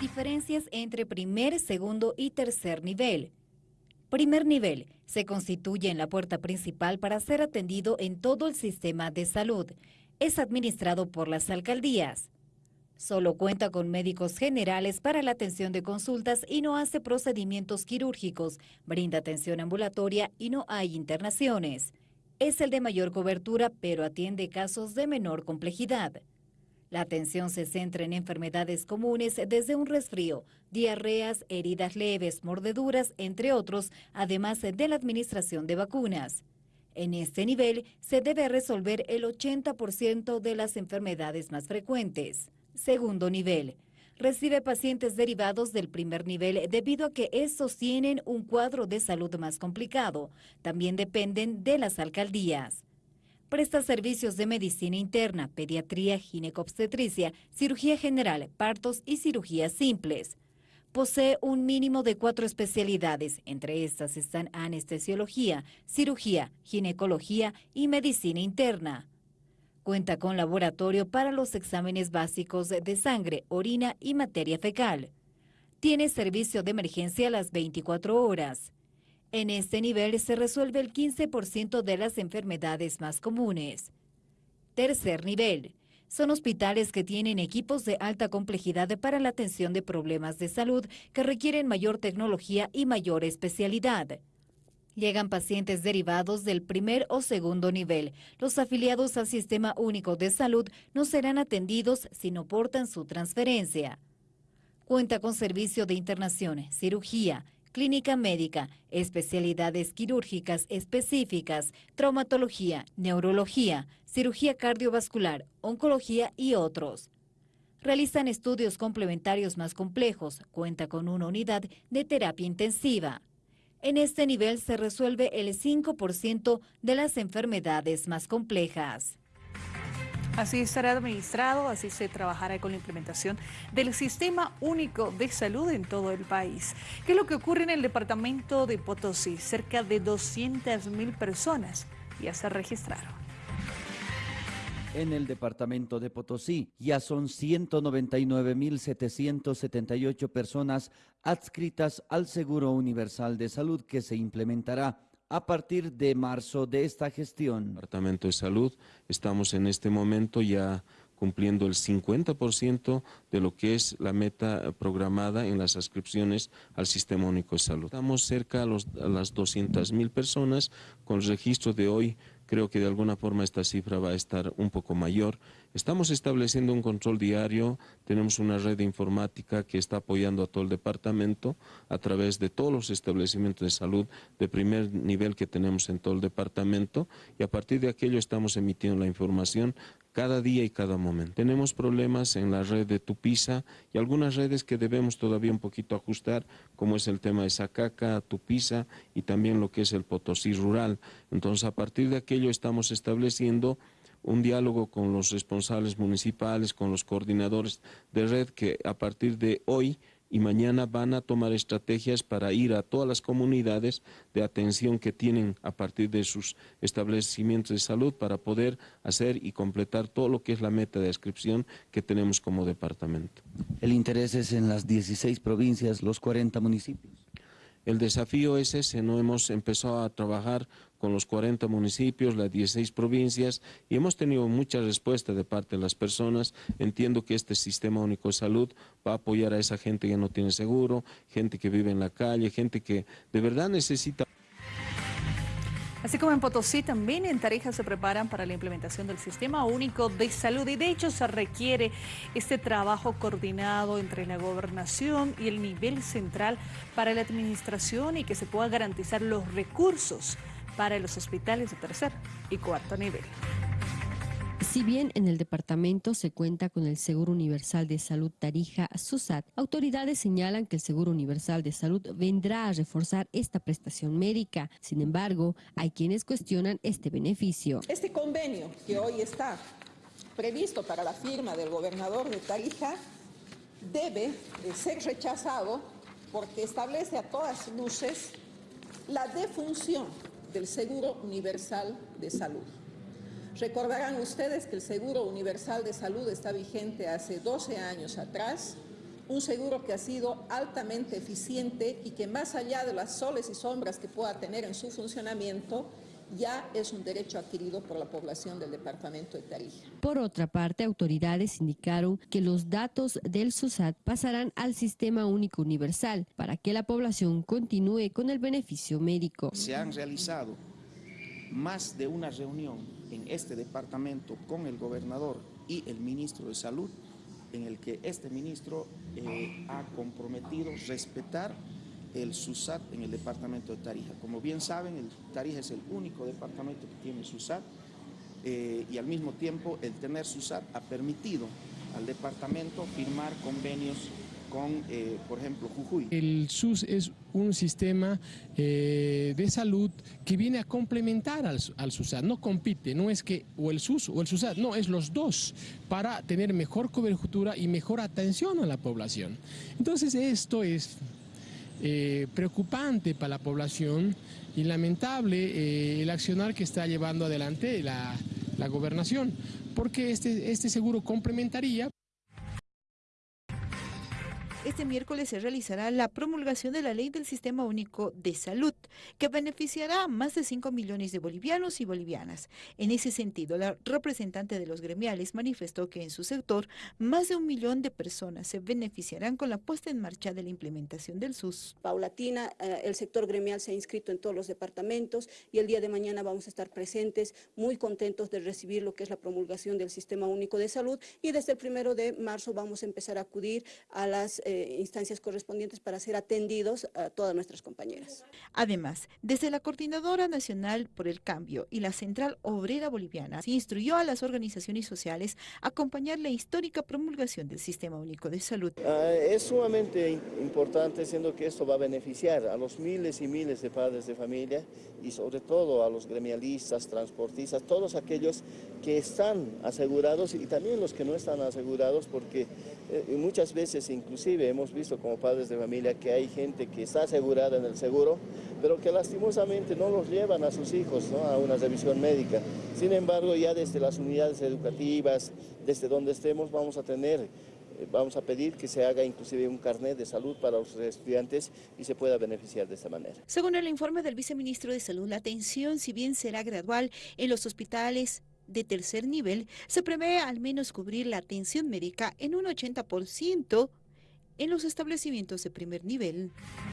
Diferencias entre primer, segundo y tercer nivel. Primer nivel se constituye en la puerta principal para ser atendido en todo el sistema de salud. Es administrado por las alcaldías. Solo cuenta con médicos generales para la atención de consultas y no hace procedimientos quirúrgicos, brinda atención ambulatoria y no hay internaciones. Es el de mayor cobertura, pero atiende casos de menor complejidad. La atención se centra en enfermedades comunes desde un resfrío, diarreas, heridas leves, mordeduras, entre otros, además de la administración de vacunas. En este nivel se debe resolver el 80% de las enfermedades más frecuentes. Segundo nivel. Recibe pacientes derivados del primer nivel debido a que estos tienen un cuadro de salud más complicado. También dependen de las alcaldías. Presta servicios de medicina interna, pediatría, ginecobstetricia, cirugía general, partos y cirugías simples. Posee un mínimo de cuatro especialidades, entre estas están anestesiología, cirugía, ginecología y medicina interna. Cuenta con laboratorio para los exámenes básicos de sangre, orina y materia fecal. Tiene servicio de emergencia a las 24 horas. En este nivel se resuelve el 15% de las enfermedades más comunes. Tercer nivel. Son hospitales que tienen equipos de alta complejidad para la atención de problemas de salud que requieren mayor tecnología y mayor especialidad. Llegan pacientes derivados del primer o segundo nivel. Los afiliados al Sistema Único de Salud no serán atendidos si no portan su transferencia. Cuenta con servicio de internación, cirugía, clínica médica, especialidades quirúrgicas específicas, traumatología, neurología, cirugía cardiovascular, oncología y otros. Realizan estudios complementarios más complejos, cuenta con una unidad de terapia intensiva. En este nivel se resuelve el 5% de las enfermedades más complejas. Así estará administrado, así se trabajará con la implementación del Sistema Único de Salud en todo el país. ¿Qué es lo que ocurre en el departamento de Potosí? Cerca de 200.000 personas ya se registraron. En el departamento de Potosí ya son 199.778 personas adscritas al Seguro Universal de Salud que se implementará a partir de marzo de esta gestión. Departamento de Salud, estamos en este momento ya cumpliendo el 50% de lo que es la meta programada en las ascripciones al Sistema Único de Salud. Estamos cerca a, los, a las 200 mil personas, con registro de hoy creo que de alguna forma esta cifra va a estar un poco mayor. Estamos estableciendo un control diario, tenemos una red informática que está apoyando a todo el departamento a través de todos los establecimientos de salud de primer nivel que tenemos en todo el departamento y a partir de aquello estamos emitiendo la información cada día y cada momento. Tenemos problemas en la red de Tupisa y algunas redes que debemos todavía un poquito ajustar, como es el tema de Sacaca, Tupisa y también lo que es el Potosí rural. Entonces, a partir de aquello estamos estableciendo un diálogo con los responsables municipales, con los coordinadores de red que a partir de hoy y mañana van a tomar estrategias para ir a todas las comunidades de atención que tienen a partir de sus establecimientos de salud para poder hacer y completar todo lo que es la meta de inscripción que tenemos como departamento. El interés es en las 16 provincias, los 40 municipios. El desafío es ese, no hemos empezado a trabajar con los 40 municipios, las 16 provincias y hemos tenido mucha respuesta de parte de las personas. Entiendo que este sistema único de salud va a apoyar a esa gente que no tiene seguro, gente que vive en la calle, gente que de verdad necesita... Así como en Potosí, también en Tarija se preparan para la implementación del Sistema Único de Salud y de hecho se requiere este trabajo coordinado entre la gobernación y el nivel central para la administración y que se pueda garantizar los recursos para los hospitales de tercer y cuarto nivel. Si bien en el departamento se cuenta con el Seguro Universal de Salud Tarija SUSAT, autoridades señalan que el Seguro Universal de Salud vendrá a reforzar esta prestación médica. Sin embargo, hay quienes cuestionan este beneficio. Este convenio que hoy está previsto para la firma del gobernador de Tarija debe ser rechazado porque establece a todas luces la defunción del Seguro Universal de Salud. Recordarán ustedes que el Seguro Universal de Salud está vigente hace 12 años atrás un seguro que ha sido altamente eficiente y que más allá de las soles y sombras que pueda tener en su funcionamiento, ya es un derecho adquirido por la población del departamento de Tarija. Por otra parte, autoridades indicaron que los datos del SUSAT pasarán al Sistema Único Universal para que la población continúe con el beneficio médico. Se han realizado más de una reunión en este departamento con el gobernador y el ministro de Salud, en el que este ministro eh, ha comprometido respetar el SUSAT en el departamento de Tarija. Como bien saben, el Tarija es el único departamento que tiene SUSAT eh, y al mismo tiempo el tener SUSAT ha permitido al departamento firmar convenios con, eh, por ejemplo, Jujuy. El SUS es un sistema eh, de salud que viene a complementar al, al, SUSAT, no compite, no es que o el SUS o el SUSAT, no, es los dos para tener mejor cobertura y mejor atención a la población. Entonces esto es eh, preocupante para la población y lamentable el accionar que está llevando adelante la, la gobernación, porque este, este seguro complementaría este miércoles se realizará la promulgación de la Ley del Sistema Único de Salud, que beneficiará a más de 5 millones de bolivianos y bolivianas. En ese sentido, la representante de los gremiales manifestó que en su sector más de un millón de personas se beneficiarán con la puesta en marcha de la implementación del SUS. Paulatina, eh, el sector gremial se ha inscrito en todos los departamentos y el día de mañana vamos a estar presentes, muy contentos de recibir lo que es la promulgación del Sistema Único de Salud y desde el primero de marzo vamos a empezar a acudir a las eh, instancias correspondientes para ser atendidos a todas nuestras compañeras. Además, desde la Coordinadora Nacional por el Cambio y la Central Obrera Boliviana, se instruyó a las organizaciones sociales a acompañar la histórica promulgación del Sistema Único de Salud. Uh, es sumamente importante, siendo que esto va a beneficiar a los miles y miles de padres de familia y sobre todo a los gremialistas, transportistas, todos aquellos que están asegurados y también los que no están asegurados porque eh, muchas veces inclusive hemos visto como padres de familia que hay gente que está asegurada en el seguro, pero que lastimosamente no los llevan a sus hijos a una revisión médica. Sin embargo, ya desde las unidades educativas, desde donde estemos, vamos a tener eh, vamos a pedir que se haga inclusive un carnet de salud para los estudiantes y se pueda beneficiar de esta manera. Según el informe del viceministro de Salud, la atención, si bien será gradual en los hospitales de tercer nivel, se prevé al menos cubrir la atención médica en un 80% en los establecimientos de primer nivel.